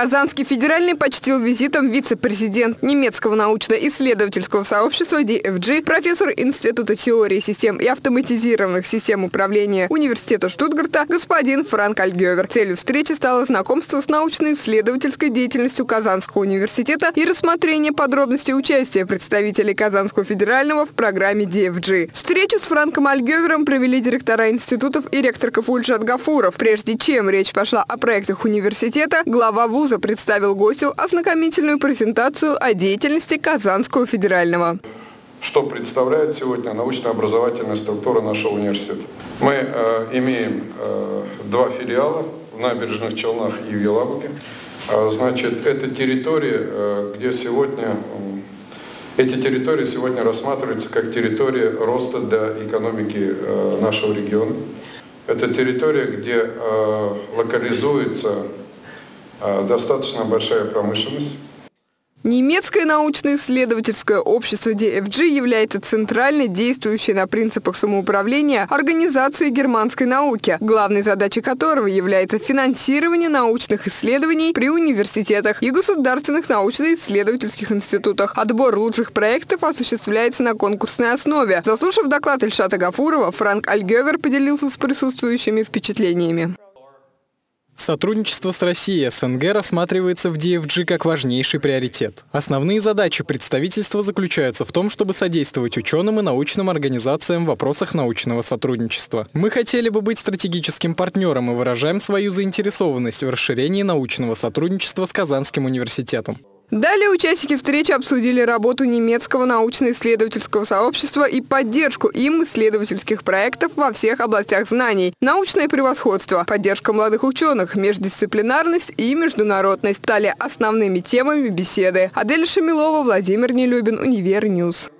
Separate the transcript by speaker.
Speaker 1: Казанский федеральный почтил визитом вице-президент немецкого научно-исследовательского сообщества DFG, профессор Института теории систем и автоматизированных систем управления Университета Штутгарта господин Франк Альгевер. Целью встречи стало знакомство с научно-исследовательской деятельностью Казанского университета и рассмотрение подробностей участия представителей Казанского федерального в программе DFG. Встречу с Франком Альгевером провели директора институтов и ректор КФУ Ильшат Гафуров. Прежде чем речь пошла о проектах университета, глава вуза представил гостю ознакомительную презентацию о деятельности Казанского федерального.
Speaker 2: Что представляет сегодня научно-образовательная структура нашего университета? Мы э, имеем э, два филиала в Набережных Челнах и в Елабуге. Э, значит, это территории, э, где сегодня эти территории сегодня рассматриваются как территория роста для экономики э, нашего региона. Это территория, где э, локализуется достаточно большая промышленность.
Speaker 1: Немецкое научно-исследовательское общество DFG является центральной, действующей на принципах самоуправления организацией германской науки, главной задачей которого является финансирование научных исследований при университетах и государственных научно-исследовательских институтах. Отбор лучших проектов осуществляется на конкурсной основе. Заслушав доклад Ильшата Гафурова, Франк Альгевер поделился с присутствующими впечатлениями.
Speaker 3: Сотрудничество с Россией и СНГ рассматривается в DFG как важнейший приоритет. Основные задачи представительства заключаются в том, чтобы содействовать ученым и научным организациям в вопросах научного сотрудничества. Мы хотели бы быть стратегическим партнером и выражаем свою заинтересованность в расширении научного сотрудничества с Казанским университетом.
Speaker 1: Далее участники встречи обсудили работу немецкого научно-исследовательского сообщества и поддержку им исследовательских проектов во всех областях знаний. Научное превосходство, поддержка молодых ученых, междисциплинарность и международность стали основными темами беседы. Адель Шамилова, Владимир Нелюбин, Univer News.